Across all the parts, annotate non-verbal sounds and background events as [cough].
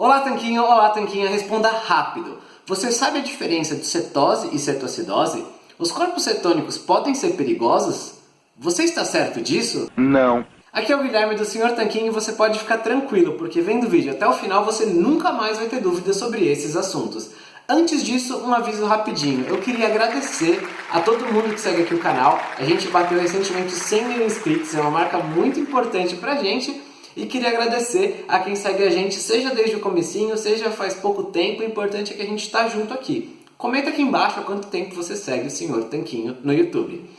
Olá Tanquinho, olá Tanquinha, responda rápido. Você sabe a diferença de cetose e cetoacidose? Os corpos cetônicos podem ser perigosos? Você está certo disso? Não. Aqui é o Guilherme do Sr. Tanquinho e você pode ficar tranquilo, porque vendo o vídeo até o final você nunca mais vai ter dúvidas sobre esses assuntos. Antes disso, um aviso rapidinho. Eu queria agradecer a todo mundo que segue aqui o canal. A gente bateu recentemente 100 mil inscritos, é uma marca muito importante pra gente. E queria agradecer a quem segue a gente, seja desde o comecinho, seja faz pouco tempo, o importante é que a gente está junto aqui. Comenta aqui embaixo há quanto tempo você segue o Sr. Tanquinho no YouTube.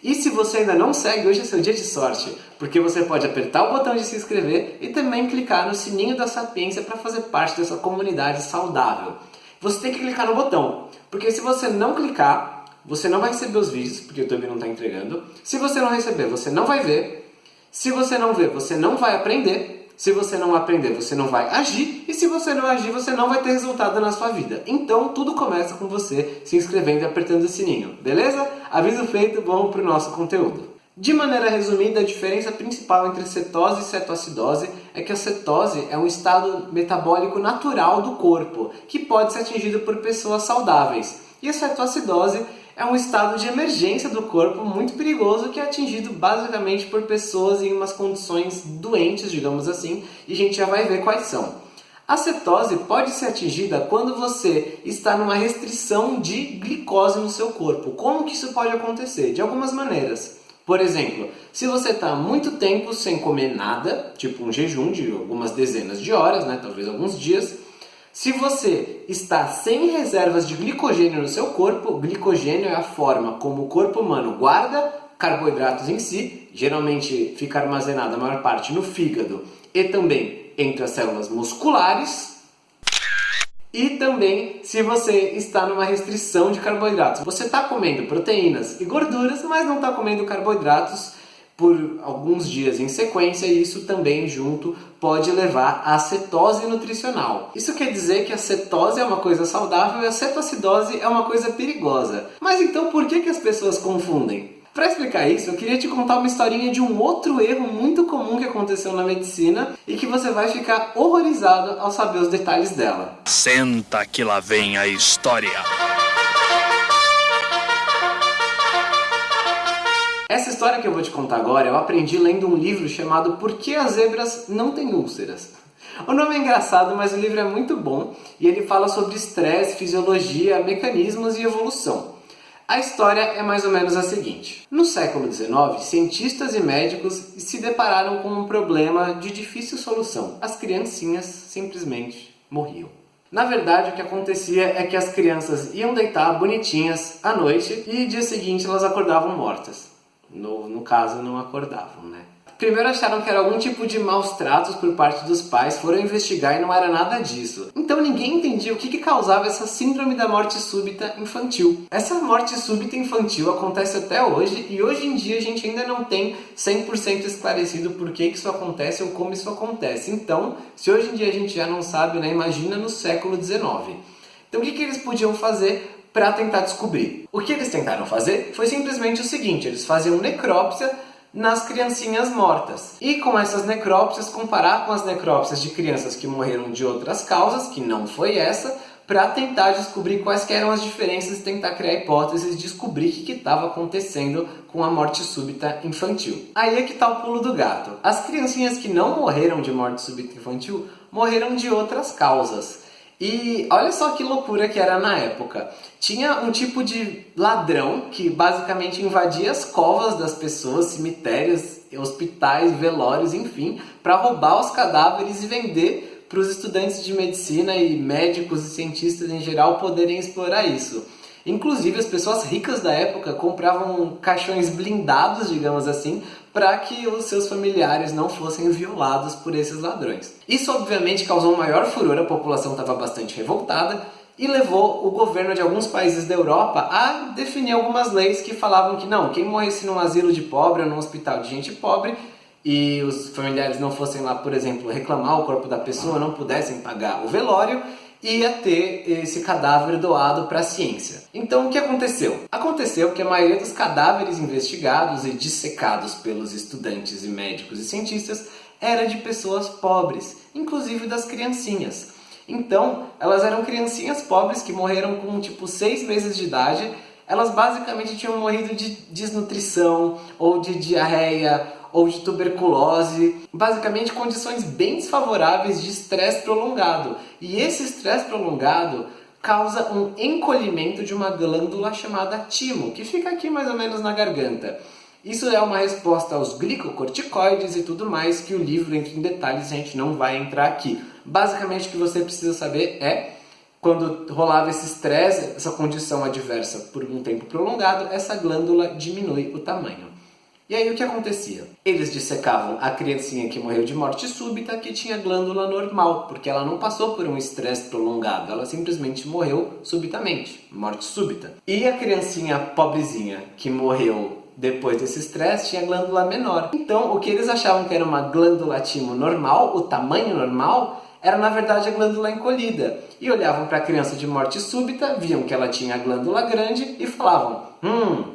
E se você ainda não segue, hoje é seu dia de sorte, porque você pode apertar o botão de se inscrever e também clicar no sininho da Sapiência para fazer parte dessa comunidade saudável. Você tem que clicar no botão, porque se você não clicar, você não vai receber os vídeos, porque o YouTube não está entregando. Se você não receber, você não vai ver. Se você não ver, você não vai aprender. Se você não aprender, você não vai agir. E se você não agir, você não vai ter resultado na sua vida. Então, tudo começa com você se inscrevendo e apertando o sininho, beleza? Aviso feito, vamos para o nosso conteúdo. De maneira resumida, a diferença principal entre cetose e cetoacidose é que a cetose é um estado metabólico natural do corpo, que pode ser atingido por pessoas saudáveis. E a cetoacidose é um estado de emergência do corpo muito perigoso que é atingido basicamente por pessoas em umas condições doentes, digamos assim, e a gente já vai ver quais são. A cetose pode ser atingida quando você está numa restrição de glicose no seu corpo. Como que isso pode acontecer? De algumas maneiras. Por exemplo, se você está muito tempo sem comer nada, tipo um jejum de algumas dezenas de horas, né, talvez alguns dias, se você está sem reservas de glicogênio no seu corpo, glicogênio é a forma como o corpo humano guarda carboidratos em si, geralmente fica armazenado a maior parte no fígado e também entre as células musculares. E também se você está numa restrição de carboidratos. Você está comendo proteínas e gorduras, mas não está comendo carboidratos por alguns dias em sequência e isso também junto pode levar à cetose nutricional. Isso quer dizer que a cetose é uma coisa saudável e a cetoacidose é uma coisa perigosa. Mas então por que, que as pessoas confundem? Para explicar isso, eu queria te contar uma historinha de um outro erro muito comum que aconteceu na medicina e que você vai ficar horrorizado ao saber os detalhes dela. Senta que lá vem a história. Essa história que eu vou te contar agora eu aprendi lendo um livro chamado Por que as zebras não têm úlceras? O nome é engraçado, mas o livro é muito bom e ele fala sobre estresse, fisiologia, mecanismos e evolução. A história é mais ou menos a seguinte. No século XIX, cientistas e médicos se depararam com um problema de difícil solução. As criancinhas simplesmente morriam. Na verdade, o que acontecia é que as crianças iam deitar bonitinhas à noite e dia seguinte elas acordavam mortas. No, no caso, não acordavam, né? Primeiro acharam que era algum tipo de maus tratos por parte dos pais, foram investigar e não era nada disso. Então ninguém entendia o que, que causava essa síndrome da morte súbita infantil. Essa morte súbita infantil acontece até hoje e hoje em dia a gente ainda não tem 100% esclarecido por que, que isso acontece ou como isso acontece. Então, se hoje em dia a gente já não sabe, né, imagina no século XIX. Então o que, que eles podiam fazer para tentar descobrir. O que eles tentaram fazer foi simplesmente o seguinte, eles faziam necrópsia nas criancinhas mortas. E com essas necrópsias, comparar com as necrópsias de crianças que morreram de outras causas, que não foi essa, para tentar descobrir quais eram as diferenças e tentar criar hipóteses, descobrir o que estava acontecendo com a morte súbita infantil. Aí é que está o pulo do gato. As criancinhas que não morreram de morte súbita infantil morreram de outras causas. E olha só que loucura que era na época. Tinha um tipo de ladrão que basicamente invadia as covas das pessoas, cemitérios, hospitais, velórios, enfim, para roubar os cadáveres e vender para os estudantes de medicina e médicos e cientistas em geral poderem explorar isso. Inclusive, as pessoas ricas da época compravam caixões blindados, digamos assim, para que os seus familiares não fossem violados por esses ladrões. Isso obviamente causou maior furor, a população estava bastante revoltada e levou o governo de alguns países da Europa a definir algumas leis que falavam que não, quem morresse num asilo de pobre ou num hospital de gente pobre e os familiares não fossem lá, por exemplo, reclamar o corpo da pessoa, não pudessem pagar o velório, ia ter esse cadáver doado para a ciência. Então o que aconteceu? Aconteceu que a maioria dos cadáveres investigados e dissecados pelos estudantes e médicos e cientistas era de pessoas pobres, inclusive das criancinhas. Então, elas eram criancinhas pobres que morreram com tipo 6 meses de idade. Elas basicamente tinham morrido de desnutrição, ou de diarreia, ou de tuberculose. Basicamente condições bem desfavoráveis de estresse prolongado. E esse estresse prolongado causa um encolhimento de uma glândula chamada timo, que fica aqui mais ou menos na garganta. Isso é uma resposta aos glicocorticoides e tudo mais que o livro entra em detalhes a gente não vai entrar aqui. Basicamente o que você precisa saber é quando rolava esse estresse, essa condição adversa por um tempo prolongado, essa glândula diminui o tamanho. E aí o que acontecia? Eles dissecavam a criancinha que morreu de morte súbita que tinha glândula normal, porque ela não passou por um estresse prolongado, ela simplesmente morreu subitamente, morte súbita. E a criancinha pobrezinha que morreu depois desse estresse tinha glândula menor. Então o que eles achavam que era uma glândula timo normal, o tamanho normal, era na verdade a glândula encolhida. E olhavam para a criança de morte súbita, viam que ela tinha a glândula grande e falavam, hum,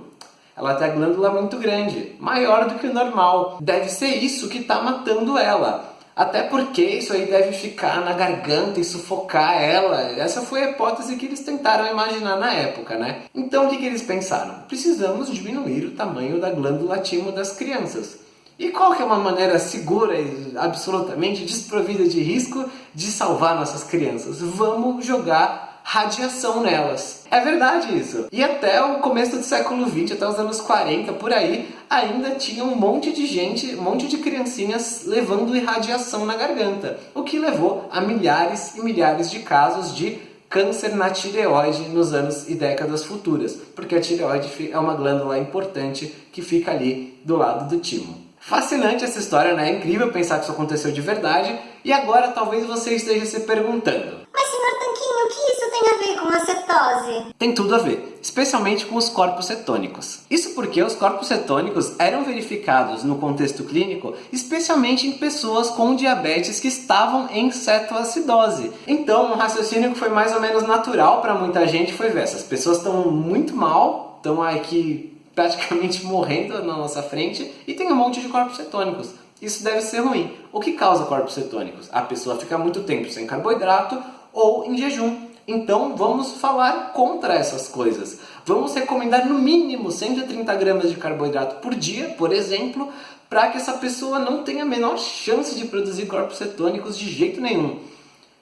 ela tem a glândula muito grande, maior do que o normal. Deve ser isso que está matando ela. Até porque isso aí deve ficar na garganta e sufocar ela. Essa foi a hipótese que eles tentaram imaginar na época, né? Então o que, que eles pensaram? Precisamos diminuir o tamanho da glândula timo das crianças. E qual que é uma maneira segura e absolutamente desprovida de risco de salvar nossas crianças? Vamos jogar radiação nelas. É verdade isso. E até o começo do século XX, até os anos 40, por aí, ainda tinha um monte de gente, um monte de criancinhas levando irradiação na garganta, o que levou a milhares e milhares de casos de câncer na tireoide nos anos e décadas futuras, porque a tireoide é uma glândula importante que fica ali do lado do timo. Fascinante essa história, né? É incrível pensar que isso aconteceu de verdade. E agora talvez você esteja se perguntando: Mas senhor Tanquinho, o que tem a ver com a cetose? Tem tudo a ver, especialmente com os corpos cetônicos. Isso porque os corpos cetônicos eram verificados no contexto clínico, especialmente em pessoas com diabetes que estavam em cetoacidose. Então, um raciocínio que foi mais ou menos natural para muita gente foi ver essas pessoas estão muito mal, estão aqui praticamente [laughs] morrendo na nossa frente e tem um monte de corpos cetônicos. Isso deve ser ruim. O que causa corpos cetônicos? A pessoa fica muito tempo sem carboidrato ou em jejum. Então vamos falar contra essas coisas. Vamos recomendar no mínimo 130 gramas de carboidrato por dia, por exemplo, para que essa pessoa não tenha a menor chance de produzir corpos cetônicos de jeito nenhum.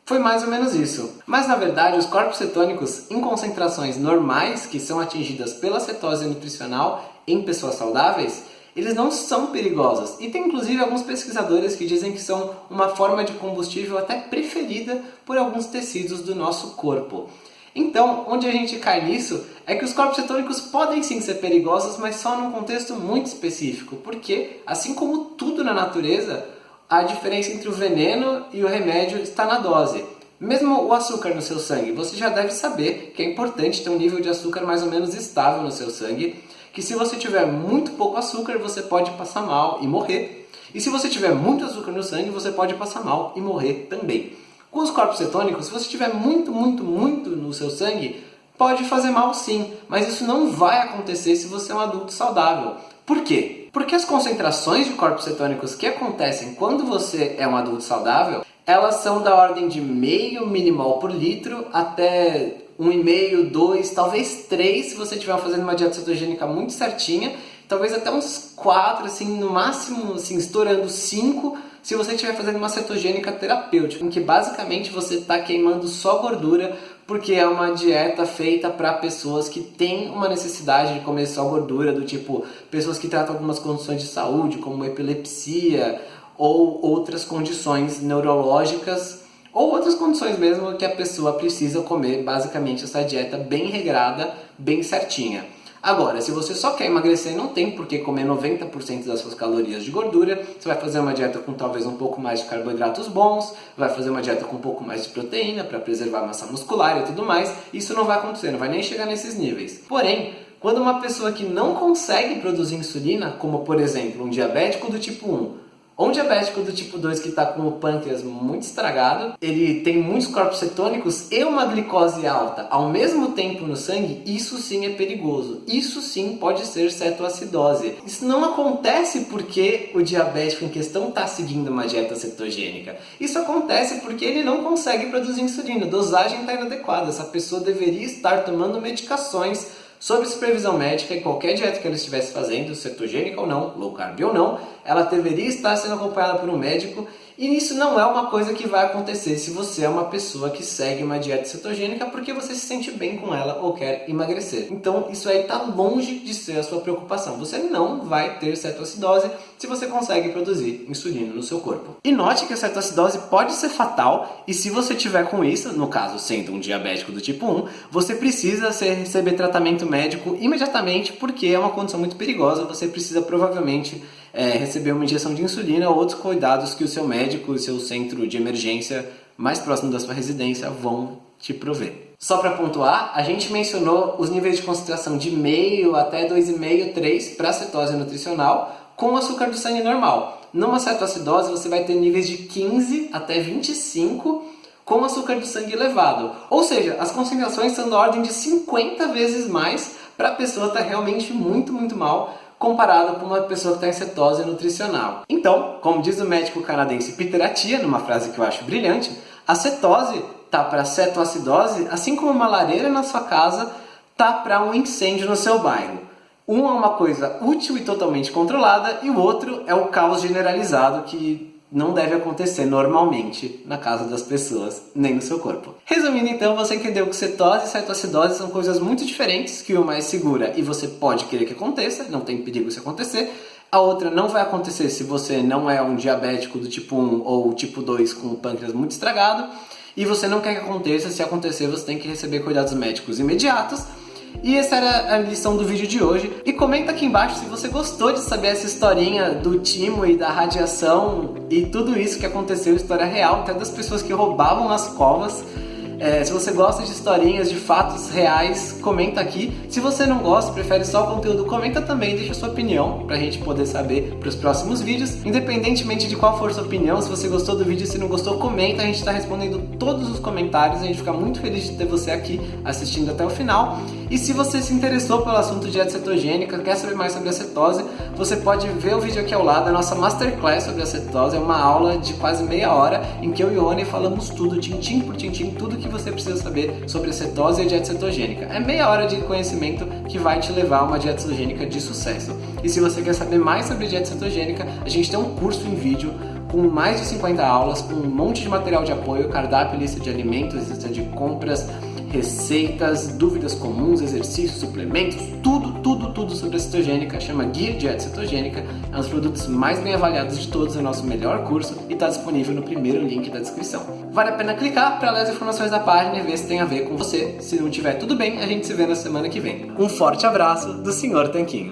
Foi mais ou menos isso. Mas na verdade, os corpos cetônicos em concentrações normais, que são atingidas pela cetose nutricional em pessoas saudáveis, eles não são perigosos. E tem inclusive alguns pesquisadores que dizem que são uma forma de combustível até preferida por alguns tecidos do nosso corpo. Então, onde a gente cai nisso é que os corpos cetônicos podem sim ser perigosos, mas só num contexto muito específico, porque, assim como tudo na natureza, a diferença entre o veneno e o remédio está na dose. Mesmo o açúcar no seu sangue, você já deve saber que é importante ter um nível de açúcar mais ou menos estável no seu sangue, que se você tiver muito pouco açúcar, você pode passar mal e morrer. E se você tiver muito açúcar no sangue, você pode passar mal e morrer também. Com os corpos cetônicos, se você tiver muito, muito, muito no seu sangue, pode fazer mal sim, mas isso não vai acontecer se você é um adulto saudável. Por quê? Porque as concentrações de corpos cetônicos que acontecem quando você é um adulto saudável, elas são da ordem de meio milimol por litro até 1,5, 2, talvez 3 se você estiver fazendo uma dieta cetogênica muito certinha, talvez até uns 4, assim, no máximo, assim, estourando 5 se você estiver fazendo uma cetogênica terapêutica, em que basicamente você está queimando só gordura porque é uma dieta feita para pessoas que têm uma necessidade de comer só gordura, do tipo pessoas que tratam algumas condições de saúde, como epilepsia ou outras condições neurológicas ou outras condições mesmo que a pessoa precisa comer basicamente essa dieta bem regrada, bem certinha. Agora, se você só quer emagrecer, não tem por que comer 90% das suas calorias de gordura. Você vai fazer uma dieta com talvez um pouco mais de carboidratos bons, vai fazer uma dieta com um pouco mais de proteína para preservar a massa muscular e tudo mais. Isso não vai acontecer, não vai nem chegar nesses níveis. Porém, quando uma pessoa que não consegue produzir insulina, como por exemplo um diabético do tipo 1, Ou um diabético do tipo 2 que está com o pâncreas muito estragado, ele tem muitos corpos cetônicos e uma glicose alta ao mesmo tempo no sangue, isso sim é perigoso. Isso sim pode ser cetoacidose. Isso não acontece porque o diabético em questão está seguindo uma dieta cetogênica. Isso acontece porque ele não consegue produzir insulina, a dosagem está inadequada. Essa pessoa deveria estar tomando medicações sob supervisão médica em qualquer dieta que ela estivesse fazendo, cetogênica ou não, low carb ou não, ela deveria estar sendo acompanhada por um médico e isso não é uma coisa que vai acontecer se você é uma pessoa que segue uma dieta cetogênica porque você se sente bem com ela ou quer emagrecer. Então isso aí está longe de ser a sua preocupação. Você não vai ter cetoacidose se você consegue produzir insulina no seu corpo. E note que a cetoacidose pode ser fatal e se você tiver com isso, no caso sendo um diabético do tipo 1, você precisa receber tratamento médico imediatamente porque é uma condição muito perigosa. Você precisa provavelmente é, receber uma injeção de insulina ou outros cuidados que o seu médico e seu centro de emergência mais próximo da sua residência vão te prover. Só para pontuar, a gente mencionou os níveis de concentração de meio até 2,5, 3 para cetose nutricional com açúcar do sangue normal. Numa cetoacidose você vai ter níveis de 15 até 25 com açúcar do sangue elevado. Ou seja, as concentrações são da ordem de 50 vezes mais para a pessoa estar tá realmente muito, muito mal comparado com uma pessoa que está em cetose nutricional. Então, como diz o médico canadense Peter Attia, numa frase que eu acho brilhante, a cetose tá para cetoacidose, assim como uma lareira na sua casa tá para um incêndio no seu bairro. Um é uma coisa útil e totalmente controlada e o outro é o caos generalizado que não deve acontecer normalmente na casa das pessoas, nem no seu corpo. Resumindo então, você entendeu que cetose e cetoacidose são coisas muito diferentes, que uma é segura e você pode querer que aconteça, não tem perigo se acontecer, a outra não vai acontecer se você não é um diabético do tipo 1 ou tipo 2 com o pâncreas muito estragado, e você não quer que aconteça, se acontecer você tem que receber cuidados médicos imediatos, e essa era a lição do vídeo de hoje. E comenta aqui embaixo se você gostou de saber essa historinha do timo e da radiação e tudo isso que aconteceu, história real, até das pessoas que roubavam as covas. É, se você gosta de historinhas, de fatos reais, comenta aqui. Se você não gosta, prefere só o conteúdo, comenta também, deixa sua opinião pra gente poder saber para os próximos vídeos. Independentemente de qual for sua opinião, se você gostou do vídeo, se não gostou, comenta, a gente está respondendo todos os comentários, a gente fica muito feliz de ter você aqui assistindo até o final. E se você se interessou pelo assunto de dieta cetogênica, quer saber mais sobre a cetose, você pode ver o vídeo aqui ao lado, a nossa Masterclass sobre a cetose, é uma aula de quase meia hora em que eu e o Oni falamos tudo, tintim por tintim, tudo que que você precisa saber sobre a cetose e dieta cetogênica. É meia hora de conhecimento que vai te levar a uma dieta cetogênica de sucesso. E se você quer saber mais sobre dieta cetogênica, a gente tem um curso em vídeo com mais de 50 aulas, com um monte de material de apoio, cardápio, lista de alimentos, lista de compras, receitas, dúvidas comuns, exercícios, suplementos, tudo, tudo, tudo sobre a cetogênica. Chama Guia Dieta Cetogênica. É um dos produtos mais bem avaliados de todos, é o nosso melhor curso e está disponível no primeiro link da descrição. Vale a pena clicar para ler as informações da página e ver se tem a ver com você. Se não tiver tudo bem, a gente se vê na semana que vem. Um forte abraço do Sr. Tanquinho.